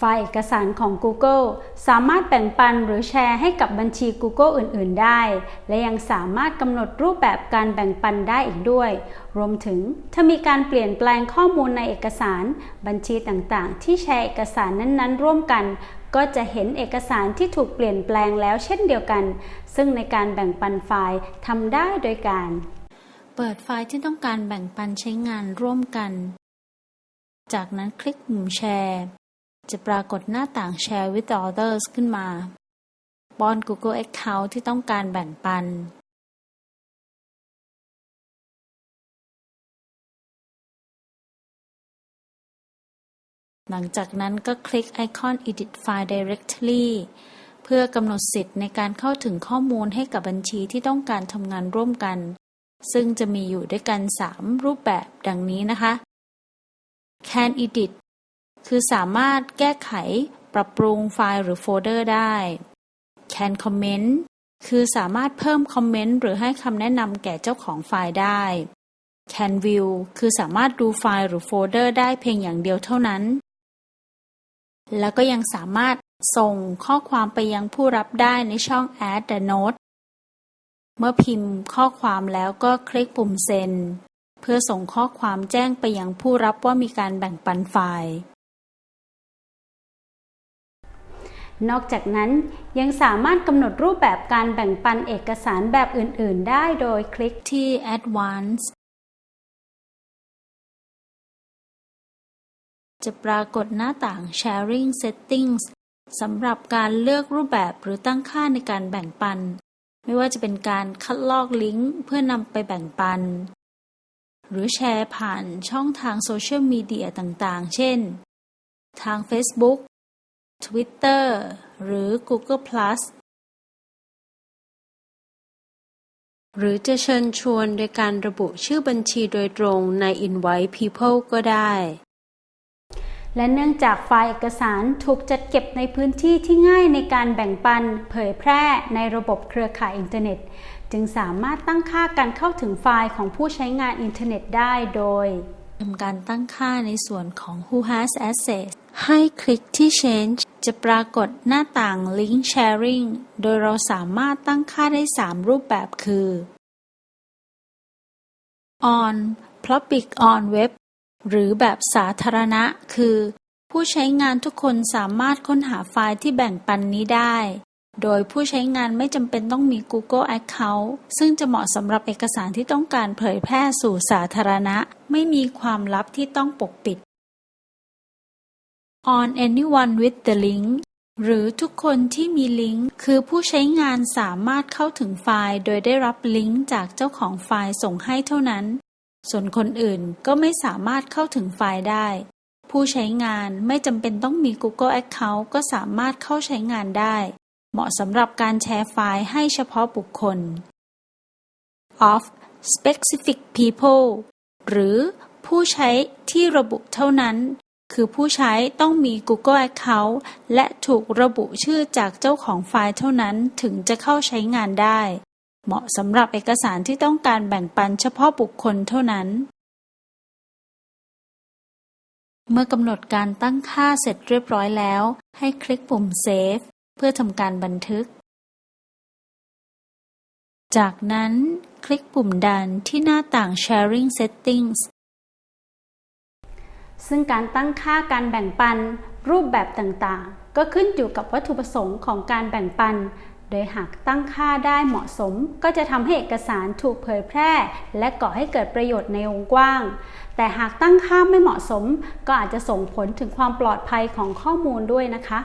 ไฟล์เอกสารของ Google สามารถแบ่งปันหรือแชร์ให้กับบัญชี Google อื่น ๆ ได้ และยังสามารถกำหนดรูปแบบการแบ่งปันได้อีกด้วย รวมถึงถ้ามีการเปลี่ยนแปลงข้อมูลในเอกสาร บัญชีต่างๆ ที่แชร์เอกสารนั้น ๆ ร่วมกัน ก็จะเห็นเอกสารที่ถูกเปลี่ยนแปลงแล้วเช่นเดียวกัน ซึ่งในการแบ่งปันไฟล์ทำได้โดยการ เปิดไฟล์ที่ต้องการแบ่งปันใช้งานร่วมกัน จากนั้นคลิกปุ่มแชร์ จะปรากฏหน้าต่าง Share with others ขึ้นมา ป้อน Google Account ที่ต้องการแบ่งปัน หลังจากนั้นก็คลิกไอคอน Edit File Directly เพื่อกำหนดสิทธิ์ในการเข้าถึงข้อมูลให้กับบัญชีที่ต้องการทำงานร่วมกัน ซึ่งจะมีอยู่ด้วยกัน 3 รูปแบบดังนี้นะคะ Can Edit คือสามารถแก้ไขปรับปรุงไฟล์หรือโฟลเดอร์ได้ Can Comment คือสามารถเพิ่มคอมเมนต์หรือให้คำแนะนำแก่เจ้าของไฟล์ได้ Can View คือสามารถดูไฟล์หรือโฟลเดอร์ได้เพียงอย่างเดียวเท่านั้น แล้วก็ยังสามารถส่งข้อความไปยังผู้รับได้ในช่อง Add the Note เมื่อพิมพ์ข้อความแล้วก็คลิกปุ่มเซ็นเพื่อส่งข้อความแจ้งไปยังผู้รับว่ามีการแบ่งปันไฟล์ นอกจากนั้นยังสามารถกำหนดรูปแบบการแบ่งปันเอกสารแบบอื่น ๆ ได้โดยคลิกที่ Advanced จะปรากฏหน้าต่าง Sharing Settings สำหรับการเลือกรูปแบบหรือตั้งค่าในการแบ่งปัน ไม่ว่าจะเป็นการคัดลอกลิงก์เพื่อนำไปแบ่งปัน หรือแชร์ผ่านช่องทางโซเชียลมีเดียต่าง ๆ เช่น ทาง Facebook Twitter หรือ Google Plus หรือจะเชิญชวนโดยการระบุชื่อบัญชีโดยตรงใน Invite People ก็ได้ และเนื่องจากไฟล์เอกสารถูกจัดเก็บในพื้นที่ที่ง่ายในการแบ่งปันเผยแพร่ในระบบเครือข่ายอินเทอร์เน็ต จึงสามารถตั้งค่าการเข้าถึงไฟล์ของผู้ใช้งานอินเทอร์เน็ตได้โดยทำการตั้งค่าในส่วนของ Who has access ให้คลิกที่ Change จะปรากฏหน้าต่าง Link Sharing โดยเราสามารถตั้งค่าได้ 3 รูปแบบคือ On Public on Web หรือแบบสาธารณะ คือ ผู้ใช้งานทุกคนสามารถค้นหาไฟล์ที่แบ่งปันนี้ได้ โดยผู้ใช้งานไม่จำเป็นต้องมี Google Account ซึ่งจะเหมาะสำหรับเอกสารที่ต้องการเผยแพร่สู่สาธารณะ ไม่มีความลับที่ต้องปกปิด On anyone with the link หรือทุกคนที่มีลิงก์ คือผู้ใช้งานสามารถเข้าถึงไฟล์ โดยได้รับลิงก์จากเจ้าของไฟล์ส่งให้เท่านั้น ส่วนคนอื่นก็ไม่สามารถเข้าถึงไฟล์ได้ ผู้ใช้งานไม่จำเป็นต้องมี Google Account ก็สามารถเข้าใช้งานได้ เหมาะสำหรับการแชร์ไฟล์ให้เฉพาะบุคคล of specific people หรือผู้ใช้ที่ระบุเท่านั้น คือผู้ใช้ต้องมี Google Account และถูกระบุชื่อจากเจ้าของไฟล์เท่านั้นถึงจะเข้าใช้งานได้ เหมาะสำหรับเอกสารที่ต้องการแบ่งปันเฉพาะบุคคลเท่านั้น เมื่อกำหนดการตั้งค่าเสร็จเรียบร้อยแล้ว ให้คลิกปุ่ม Save เพื่อทำการบันทึก จากนั้นคลิกปุ่มดันที่หน้าต่าง Sharing Settings ซึ่งการตั้งค่าการแบ่งปันรูปแบบต่างๆ ก็ขึ้นอยู่กับวัตถุประสงค์ของการแบ่งปัน โดยหากตั้งค่าได้เหมาะสม ก็จะทำให้เอกสารถูกเผยแพร่ และก่อให้เกิดประโยชน์ในวงกว้าง แต่หากตั้งค่าไม่เหมาะสม ก็อาจจะส่งผลถึงความปลอดภัยของข้อมูลด้วยนะคะ